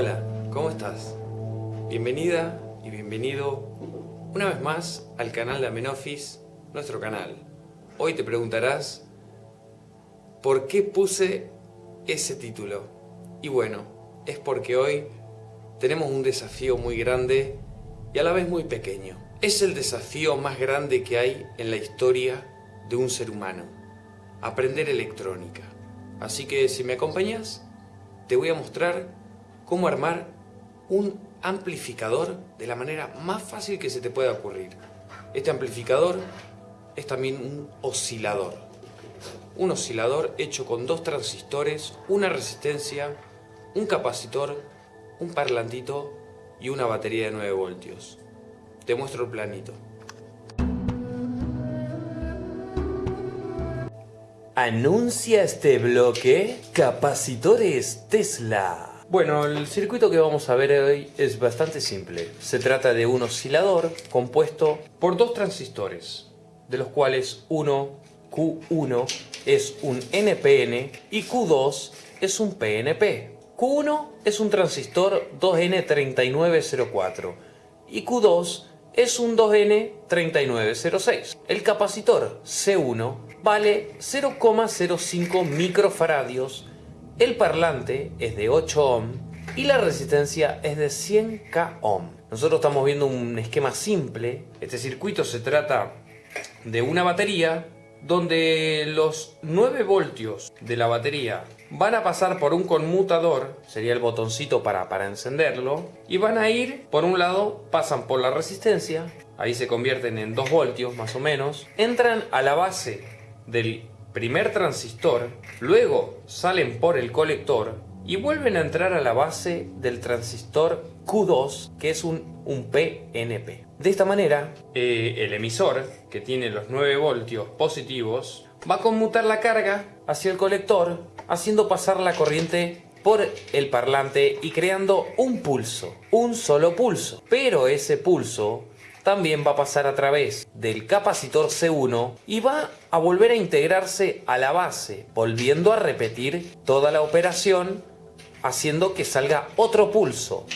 Hola, ¿cómo estás? Bienvenida y bienvenido una vez más al canal de Amenofis, nuestro canal. Hoy te preguntarás ¿por qué puse ese título? Y bueno, es porque hoy tenemos un desafío muy grande y a la vez muy pequeño. Es el desafío más grande que hay en la historia de un ser humano, aprender electrónica. Así que si me acompañas, te voy a mostrar cómo armar un amplificador de la manera más fácil que se te pueda ocurrir. Este amplificador es también un oscilador. Un oscilador hecho con dos transistores, una resistencia, un capacitor, un parlantito y una batería de 9 voltios. Te muestro el planito. Anuncia este bloque Capacitores Tesla. Bueno, el circuito que vamos a ver hoy es bastante simple. Se trata de un oscilador compuesto por dos transistores, de los cuales uno, Q1, es un NPN y Q2 es un PNP. Q1 es un transistor 2N3904 y Q2 es un 2N3906. El capacitor C1 vale 0,05 microfaradios el parlante es de 8 ohm y la resistencia es de 100k ohm. Nosotros estamos viendo un esquema simple. Este circuito se trata de una batería donde los 9 voltios de la batería van a pasar por un conmutador, sería el botoncito para, para encenderlo, y van a ir, por un lado, pasan por la resistencia, ahí se convierten en 2 voltios más o menos, entran a la base del primer transistor, luego salen por el colector y vuelven a entrar a la base del transistor Q2, que es un, PNP. De esta manera, eh, el emisor, que tiene los 9 voltios positivos, va a conmutar la carga hacia el colector, haciendo pasar la corriente por el parlante y creando un pulso, un solo pulso. Pero ese pulso también va a pasar a través del capacitor C1 y va a volver a integrarse a la base, volviendo a repetir toda la operación, haciendo que salga otro pulso.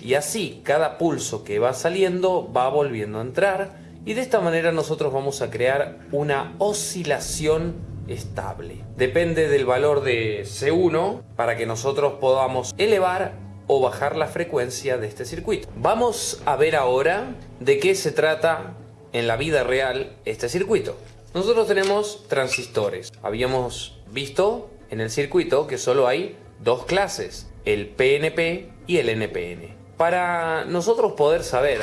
Y así, cada pulso que va saliendo va volviendo a entrar y de esta manera nosotros vamos a crear una oscilación estable. Depende del valor de C1 para que nosotros podamos elevar o bajar la frecuencia de este circuito. Vamos a ver ahora de qué se trata en la vida real este circuito. Nosotros tenemos transistores. Habíamos visto en el circuito que solo hay dos clases, el PNP y el NPN. Para nosotros poder saber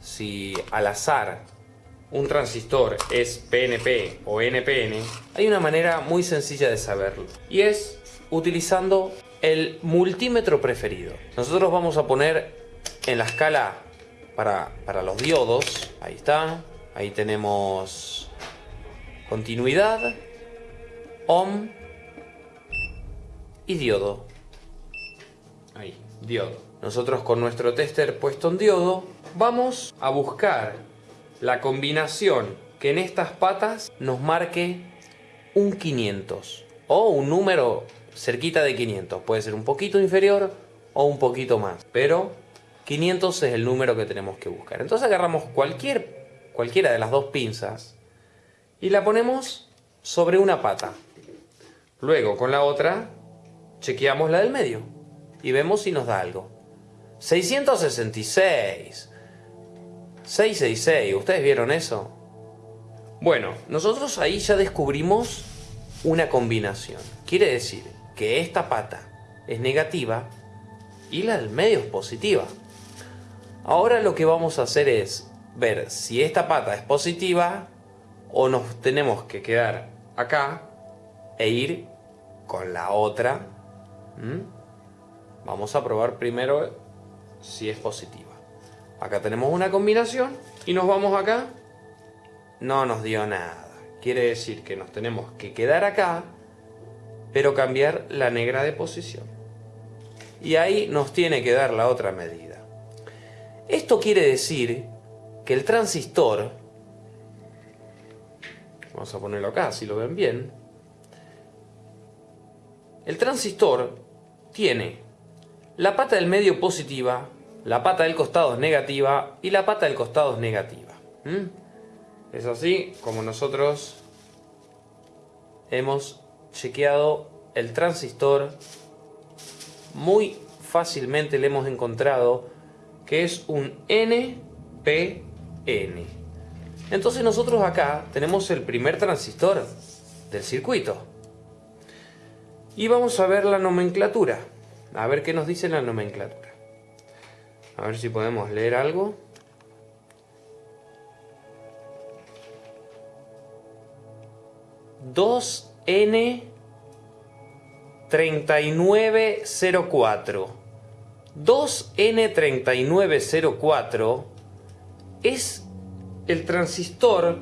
si al azar un transistor es PNP o NPN, hay una manera muy sencilla de saberlo. Y es utilizando el multímetro preferido. Nosotros vamos a poner en la escala para, para los diodos, ahí está, ahí tenemos continuidad, ohm y diodo. Ahí, diodo. Nosotros con nuestro tester puesto en diodo vamos a buscar la combinación que en estas patas nos marque un 500 o un número cerquita de 500. Puede ser un poquito inferior o un poquito más. Pero 500 es el número que tenemos que buscar. Entonces agarramos cualquier, cualquiera de las dos pinzas y la ponemos sobre una pata. Luego con la otra chequeamos la del medio y vemos si nos da algo. 666. 666. ¿Ustedes vieron eso? Bueno, nosotros ahí ya descubrimos una combinación. Quiere decir que esta pata es negativa y la del medio es positiva. Ahora lo que vamos a hacer es ver si esta pata es positiva o nos tenemos que quedar acá e ir con la otra. Vamos a probar primero si es positiva. Acá tenemos una combinación y nos vamos acá. No nos dio nada. Quiere decir que nos tenemos que quedar acá pero cambiar la negra de posición. Y ahí nos tiene que dar la otra medida. Esto quiere decir que el transistor, vamos a ponerlo acá si lo ven bien, el transistor tiene la pata del medio positiva, la pata del costado es negativa y la pata del costado es negativa. Es así como nosotros hemos chequeado el transistor. Muy fácilmente le hemos encontrado que es un NPN. Entonces nosotros acá tenemos el primer transistor del circuito. Y vamos a ver la nomenclatura. A ver qué nos dice la nomenclatura. A ver si podemos leer algo. Dos N 3904. 2N3904 es el transistor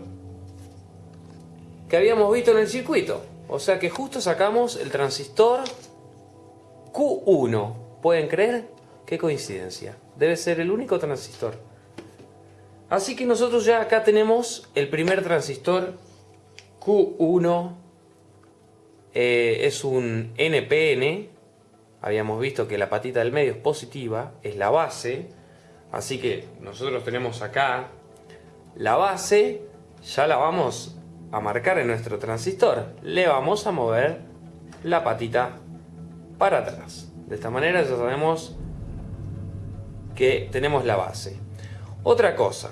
que habíamos visto en el circuito. O sea que justo sacamos el transistor Q1. ¿Pueden creer? Qué coincidencia. Debe ser el único transistor. Así que nosotros ya acá tenemos el primer transistor Q1. Eh, es un NPN. Habíamos visto que la patita del medio es positiva, es la base. Así que nosotros tenemos acá la base. Ya la vamos a marcar en nuestro transistor. Le vamos a mover la patita para atrás. De esta manera ya sabemos que tenemos la base. Otra cosa,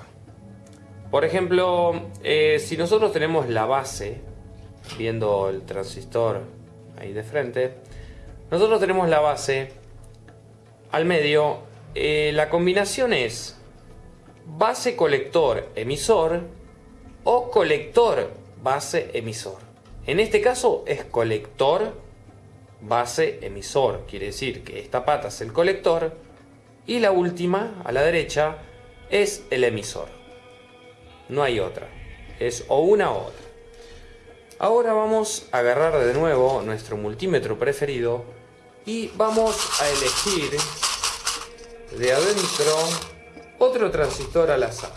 por ejemplo, eh, si nosotros tenemos la base, viendo el transistor ahí de frente, nosotros tenemos la base al medio, eh, la combinación es base colector emisor o colector base emisor. En este caso es colector base emisor. Quiere decir que esta pata es el colector y la última, a la derecha, es el emisor. No hay otra. Es o una o otra. Ahora vamos a agarrar de nuevo nuestro multímetro preferido y vamos a elegir de adentro otro transistor al azar.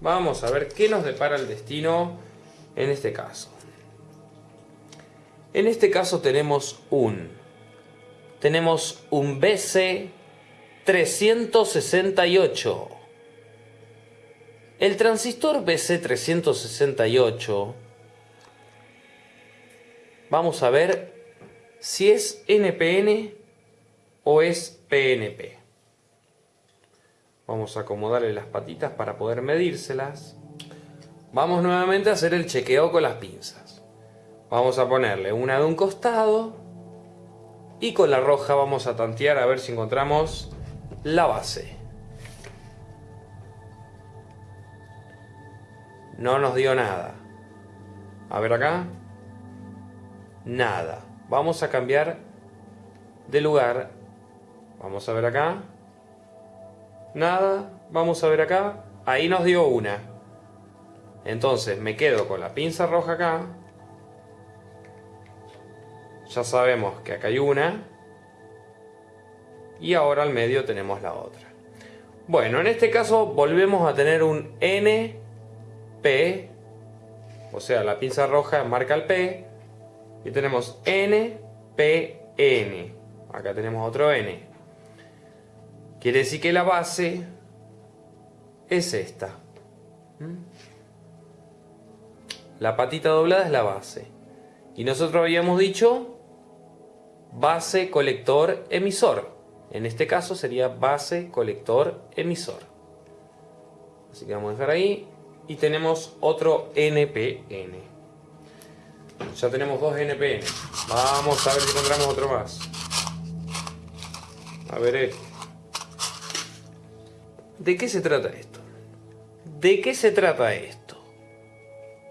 Vamos a ver qué nos depara el destino en este caso. En este caso tenemos un tenemos un BC 368. El transistor BC 368 vamos a ver si es NPN o es PNP. Vamos a acomodarle las patitas para poder medírselas. Vamos nuevamente a hacer el chequeo con las pinzas. Vamos a ponerle una de un costado y con la roja vamos a tantear a ver si encontramos la base. No nos dio nada. A ver acá. Nada. Vamos a cambiar de lugar. Vamos a ver acá. Nada. Vamos a ver acá. Ahí nos dio una. Entonces me quedo con la pinza roja acá ya sabemos que acá hay una. Y ahora al medio tenemos la otra. Bueno, en este caso volvemos a tener un NP. O sea, la pinza roja marca el P. Y tenemos NPN. Acá tenemos otro N. Quiere decir que la base es esta. ¿Mm? La patita doblada es la base. Y nosotros habíamos dicho base colector emisor. En este caso sería base colector emisor. Así que vamos a dejar ahí. Y tenemos otro NPN. Ya tenemos dos NPN. Vamos a ver si encontramos otro más. A ver este. ¿De qué se trata esto? ¿De qué se trata esto?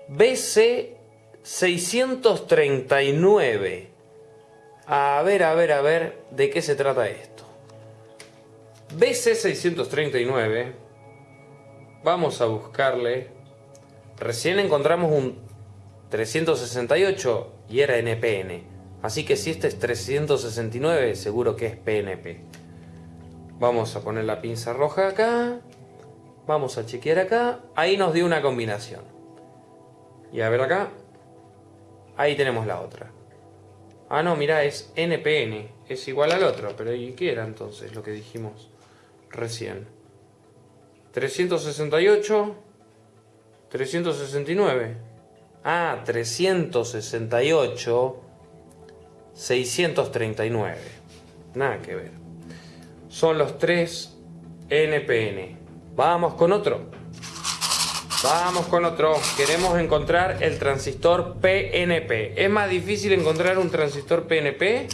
BC 639 a ver, a ver, a ver, ¿de qué se trata esto? BC639, vamos a buscarle. Recién encontramos un 368 y era NPN. Así que si este es 369, seguro que es PNP. Vamos a poner la pinza roja acá. Vamos a chequear acá. Ahí nos dio una combinación. Y a ver acá. Ahí tenemos la otra. Ah, no, mira, es NPN. es igual al otro. Pero ¿y qué era entonces lo que dijimos recién? 368, 369. Ah, 368, 639. Nada que ver. Son los tres NPN. Vamos con otro. Vamos con otro. Queremos encontrar el transistor PNP. ¿Es más difícil encontrar un transistor PNP?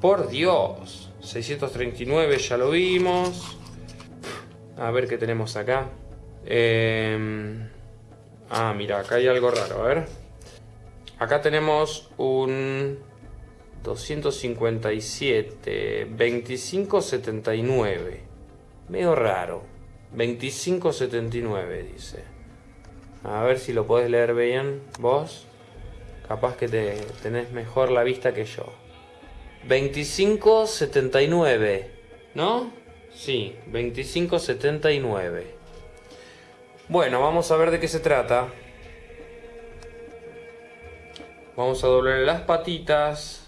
Por Dios. 639 ya lo vimos. A ver qué tenemos acá. Em, ah, mira, acá hay algo raro. A ver. Acá tenemos un 257, 2579. Medio raro. 2579 dice. A ver si lo podés leer bien vos. Capaz que te tenés mejor la vista que yo. 2579, ¿no? Sí, 2579. Bueno, vamos a ver de qué se trata. Vamos a doblar las patitas.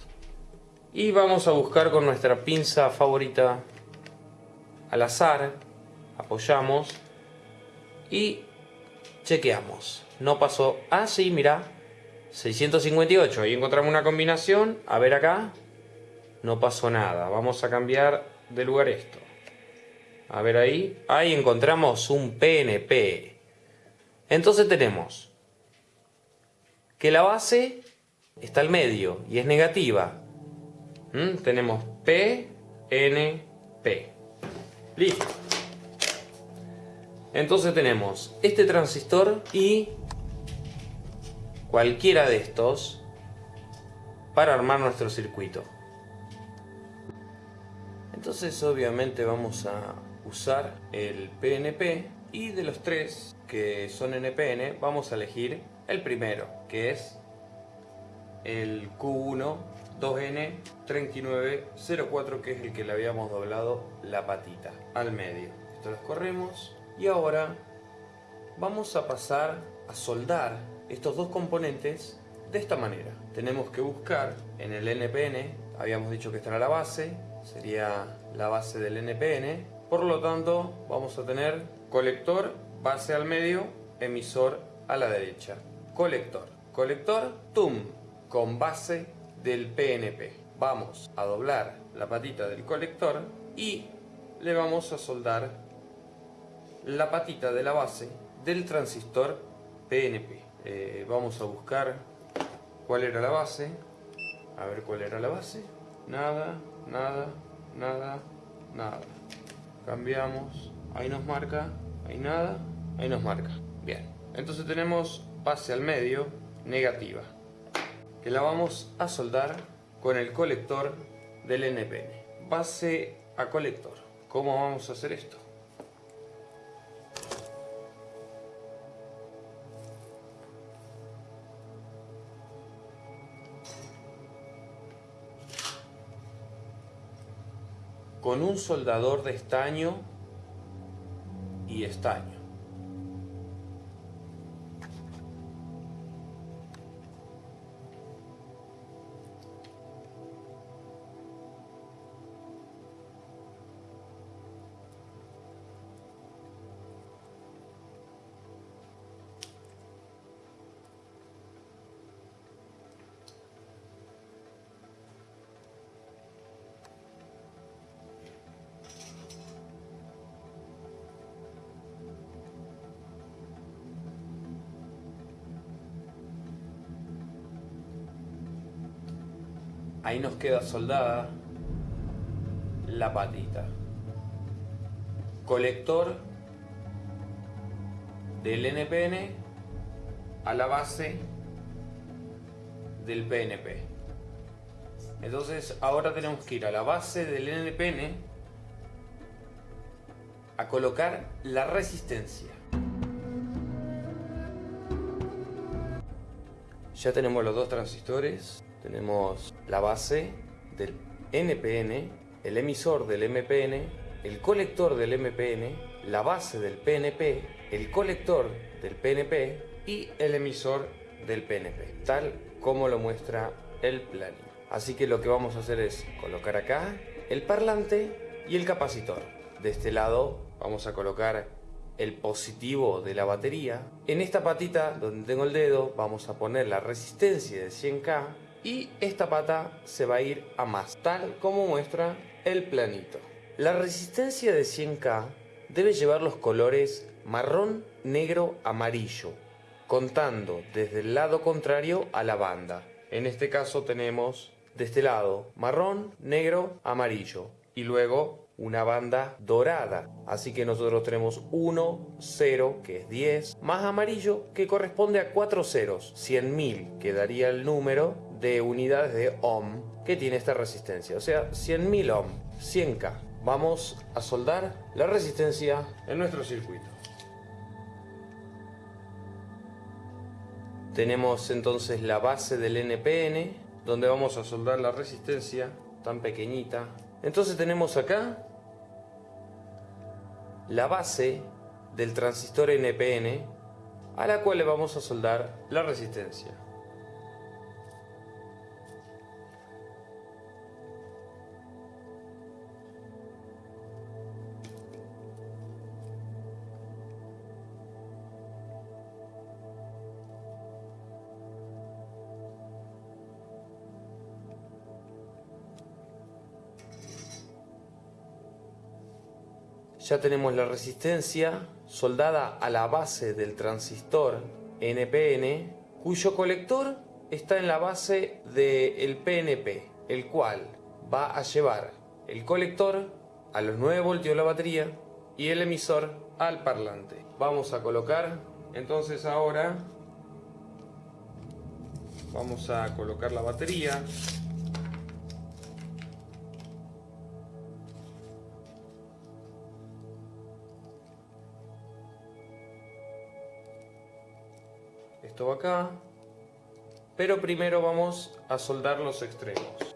Y vamos a buscar con nuestra pinza favorita al azar. Apoyamos. Y chequeamos. No pasó. Ah, sí, mira. 658. Ahí encontramos una combinación. A ver acá. No pasó nada. Vamos a cambiar de lugar esto. A ver ahí. Ahí encontramos un PNP. Entonces tenemos que la base está al medio y es negativa. ¿Mm? Tenemos P, N, P. Listo. Entonces tenemos este transistor y cualquiera de estos para armar nuestro circuito. Entonces obviamente vamos a usar el PNP y de los tres que son NPN vamos a elegir el primero que es el Q1 2N3904 que es el que le habíamos doblado la patita al medio. Esto lo corremos y ahora vamos a pasar a soldar estos dos componentes de esta manera. Tenemos que buscar en el NPN, habíamos dicho que esta era la base, sería la base del NPN, por lo tanto vamos a tener colector, base al medio, emisor a la derecha. Colector, colector, TUM, con base del PNP. Vamos a doblar la patita del colector y le vamos a soldar la patita de la base del transistor PNP. Eh, vamos a buscar cuál era la base. A ver cuál era la base. Nada, nada, nada, nada. Cambiamos. Ahí nos marca. Ahí nada. Ahí nos marca. Bien. Entonces tenemos base al medio negativa que la vamos a soldar con el colector del NPN. Base a colector. ¿Cómo vamos a hacer esto? Con un soldador de estaño y estaño. Ahí nos queda soldada la patita. Colector del NPN a la base del PNP. Entonces ahora tenemos que ir a la base del NPN a colocar la resistencia. Ya tenemos los dos transistores tenemos la base del NPN, el emisor del MPN, el colector del MPN, la base del PNP, el colector del PNP y el emisor del PNP, tal como lo muestra el planning. Así que lo que vamos a hacer es colocar acá el parlante y el capacitor. De este lado vamos a colocar el positivo de la batería. En esta patita donde tengo el dedo vamos a poner la resistencia de 100K y esta pata se va a ir a más, tal como muestra el planito. La resistencia de 100K debe llevar los colores marrón, negro, amarillo, contando desde el lado contrario a la banda. En este caso tenemos de este lado marrón, negro, amarillo y luego una banda dorada. Así que nosotros tenemos 1, 0, que es 10, más amarillo, que corresponde a 4 ceros, 100.000, que daría el número de unidades de ohm que tiene esta resistencia. O sea, 100.000 ohm, 100K. Vamos a soldar la resistencia en nuestro circuito. Tenemos entonces la base del NPN, donde vamos a soldar la resistencia tan pequeñita. Entonces tenemos acá la base del transistor NPN a la cual le vamos a soldar la resistencia. Ya tenemos la resistencia soldada a la base del transistor NPN, cuyo colector está en la base del PNP, el cual va a llevar el colector a los 9 voltios de la batería y el emisor al parlante. Vamos a colocar entonces ahora vamos a colocar la batería acá. Pero primero vamos a soldar los extremos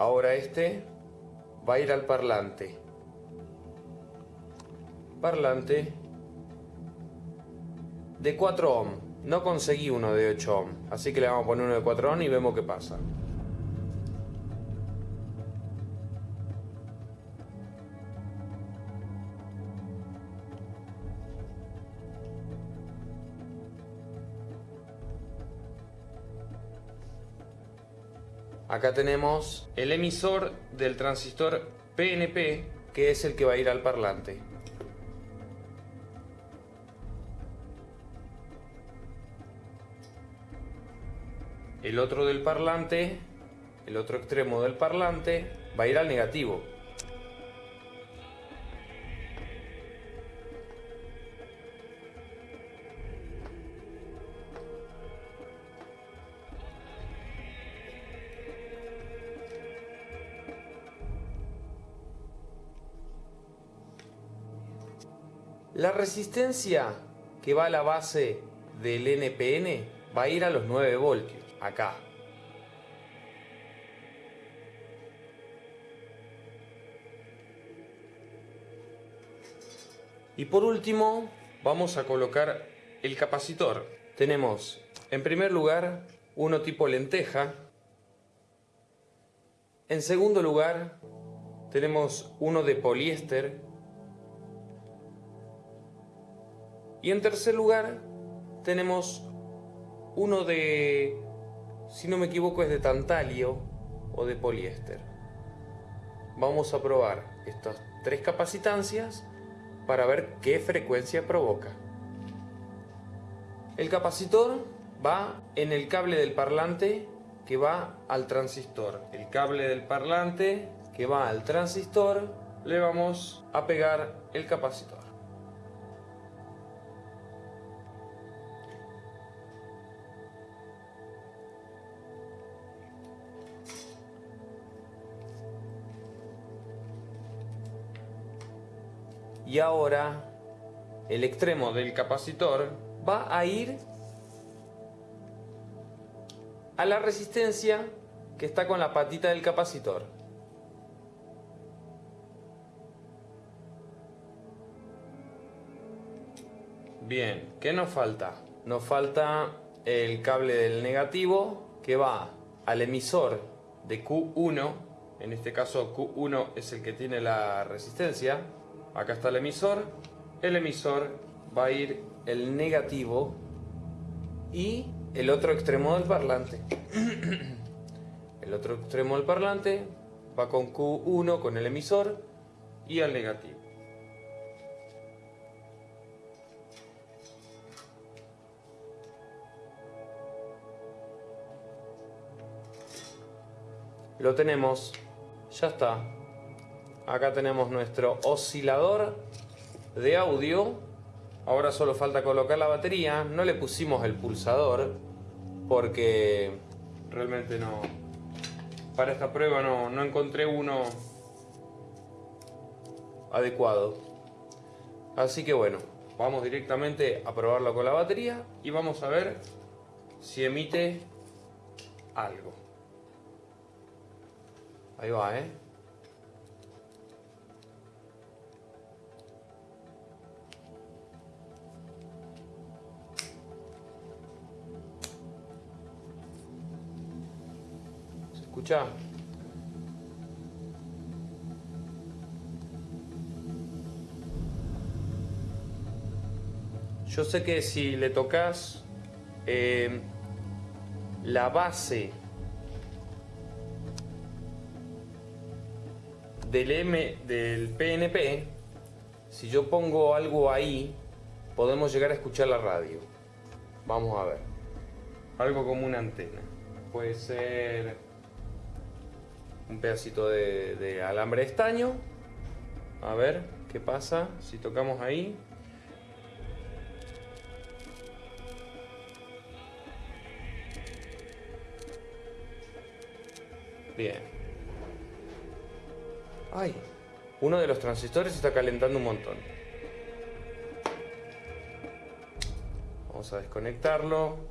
Ahora este va a ir al parlante. Parlante de 4 ohm. No conseguí uno de 8 ohm, así que le vamos a poner uno de 4 ohm y vemos qué pasa. Acá tenemos el emisor del transistor PNP, que es el que va a ir al parlante. El otro del parlante, el otro extremo del parlante, va a ir al negativo. La resistencia que va a la base del NPN va a ir a los 9 voltios, acá. Y por último, vamos a colocar el capacitor. Tenemos, en primer lugar, uno tipo lenteja. En segundo lugar, tenemos uno de poliéster Y en tercer lugar tenemos uno de, si no me equivoco es de tantalio o de poliéster. Vamos a probar estas tres capacitancias para ver qué frecuencia provoca. El capacitor va en el cable del parlante que va al transistor. El cable del parlante que va al transistor le vamos a pegar el capacitor. Y ahora el extremo del capacitor va a ir a la resistencia que está con la patita del capacitor. Bien, ¿qué nos falta? Nos falta el cable del negativo que va al emisor de Q1, en este caso Q1 es el que tiene la resistencia, acá está el emisor, el emisor va a ir el negativo y el otro extremo del parlante. el otro extremo del parlante va con Q1 con el emisor y al negativo. Lo tenemos, ya está. Acá tenemos nuestro oscilador de audio. Ahora solo falta colocar la batería. No le pusimos el pulsador porque realmente no... Para esta prueba no, encontré uno adecuado. Así que bueno, vamos directamente a probarlo con la batería y vamos a ver si emite algo. Ahí va, ¿eh? ¿Se escucha? Yo sé que si le tocas eh, la base del M del PNP, si yo pongo algo ahí, podemos llegar a escuchar la radio. Vamos a ver. Algo como una antena. Puede ser un pedacito de, alambre de estaño. A ver qué pasa si tocamos ahí. Bien. Ay, uno de los transistores está calentando un montón. Vamos a desconectarlo.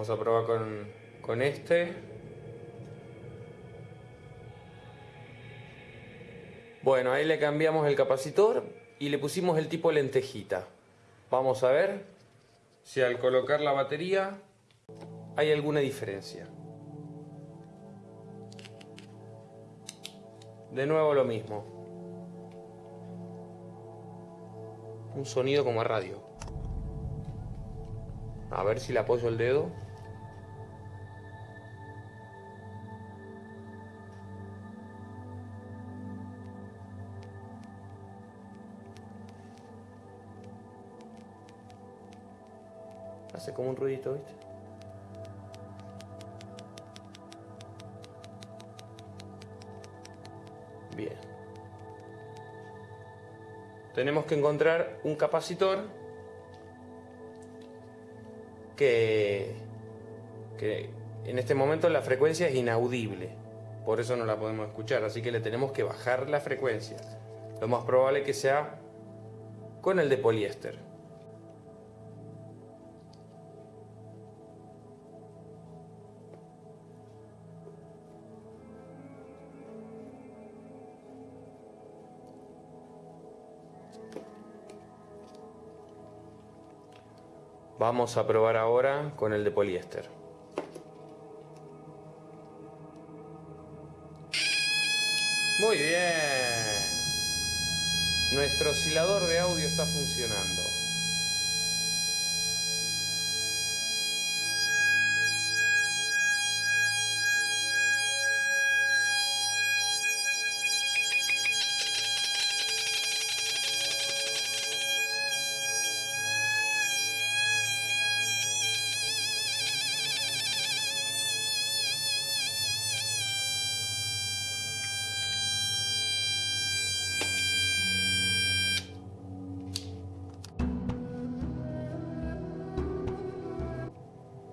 Vamos a probar con, con este. Bueno, ahí le cambiamos el capacitor y le pusimos el tipo lentejita. Vamos a ver si al colocar la batería hay alguna diferencia. De nuevo lo mismo. Un sonido como a radio. A ver si le apoyo el dedo. Hace como un ruidito, ¿viste? Bien. Tenemos que encontrar un capacitor que, que en este momento la frecuencia es inaudible. Por eso no la podemos escuchar. Así que le tenemos que bajar la frecuencia. Lo más probable que sea con el de poliéster. Vamos a probar ahora con el de poliéster. Muy bien. Nuestro oscilador de audio está funcionando.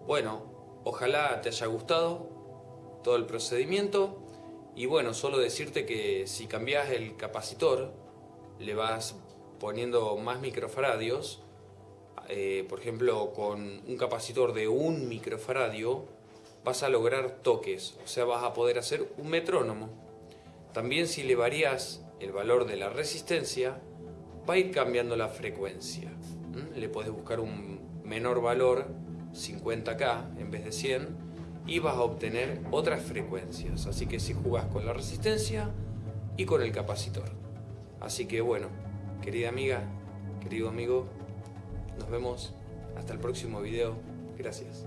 Bueno, ojalá te haya gustado todo el procedimiento y bueno, solo decirte que si cambias el capacitor, le vas poniendo más microfaradios, eh, por ejemplo, con un capacitor de un microfaradio, vas a lograr toques, o sea, vas a poder hacer un metrónomo. También si le varías el valor de la resistencia, va a ir cambiando la frecuencia. Le puedes buscar un menor valor, 50K en vez de 100, y vas a obtener otras frecuencias. Así que si jugás con la resistencia y con el capacitor. Así que bueno, querida amiga, querido amigo, nos vemos hasta el próximo video. Gracias.